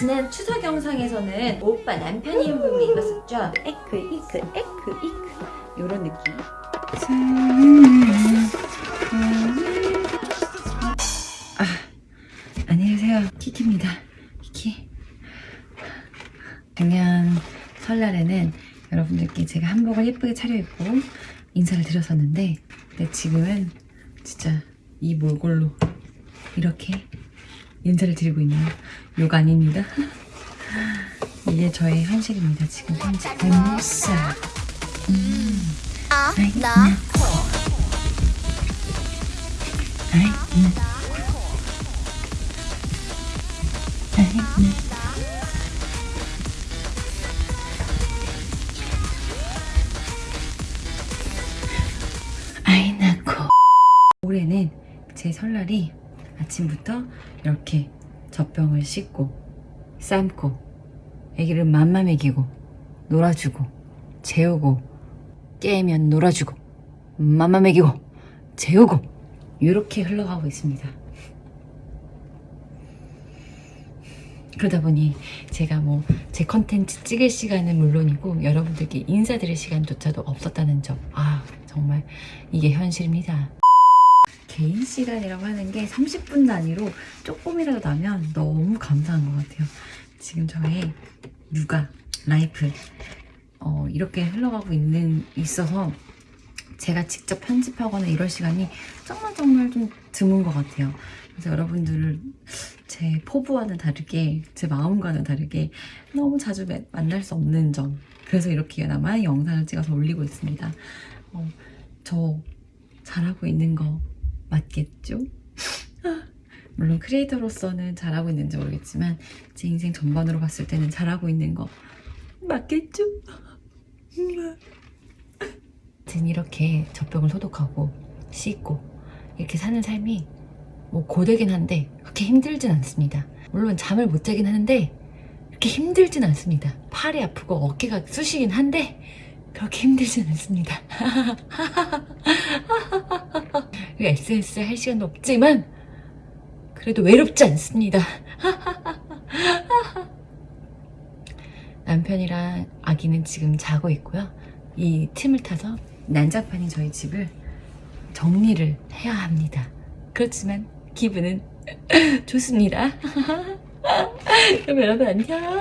지난 추석 영상에서는 오빠 남편이 입은 입었었죠? 에크 이크 에크 이크. 요런 느낌. 아, 안녕하세요. 키키입니다. 키키. 작년 설날에는 여러분들께 제가 한복을 예쁘게 차려입고 인사를 드렸었는데 근데 지금은 진짜 이 몰골로 이렇게 인사를 드리고 있네요 욕 아닙니다. 이게 저의 현실입니다 지금 현재. 뱀무사 음. 아이 나. 아이 올해는 제 설날이 아침부터 이렇게 젖병을 씻고 삶고 애기를 맘마 먹이고 놀아주고 재우고 깨면 놀아주고 맘마 먹이고 재우고 이렇게 흘러가고 있습니다. 그러다 보니 제가 뭐 제 컨텐츠 찍을 시간은 물론이고 여러분들께 인사드릴 시간조차도 없었다는 점. 아 정말 이게 현실입니다 개인 시간이라고 하는 게 30분 단위로 조금이라도 나면 너무 감사한 것 같아요. 지금 저의 육아, 라이프 어, 이렇게 흘러가고 있는 있어서 제가 직접 편집하거나 이럴 시간이 정말 정말 좀 드문 것 같아요. 그래서 여러분들을 제 포부와는 다르게 제 마음과는 다르게 너무 자주 매- 만날 수 없는 점. 그래서 이렇게나마 영상을 찍어서 올리고 있습니다. 어, 저 잘하고 있는 거 맞겠죠? 물론 크리에이터로서는 잘하고 있는지 모르겠지만 제 인생 전반으로 봤을 때는 잘하고 있는 거 맞겠죠? 아무튼 이렇게 젖병을 소독하고 씻고 이렇게 사는 삶이 뭐 고되긴 한데 그렇게 힘들진 않습니다 물론 잠을 못 자긴 하는데 그렇게 힘들진 않습니다 팔이 아프고 어깨가 쑤시긴 한데 그렇게 힘들진 않습니다. SNS 할 시간도 없지만 그래도 외롭지 않습니다. 남편이랑 아기는 지금 자고 있고요. 이 틈을 타서 난장판인 저희 집을 정리를 해야 합니다. 그렇지만 기분은 좋습니다. 그럼 여러분 안녕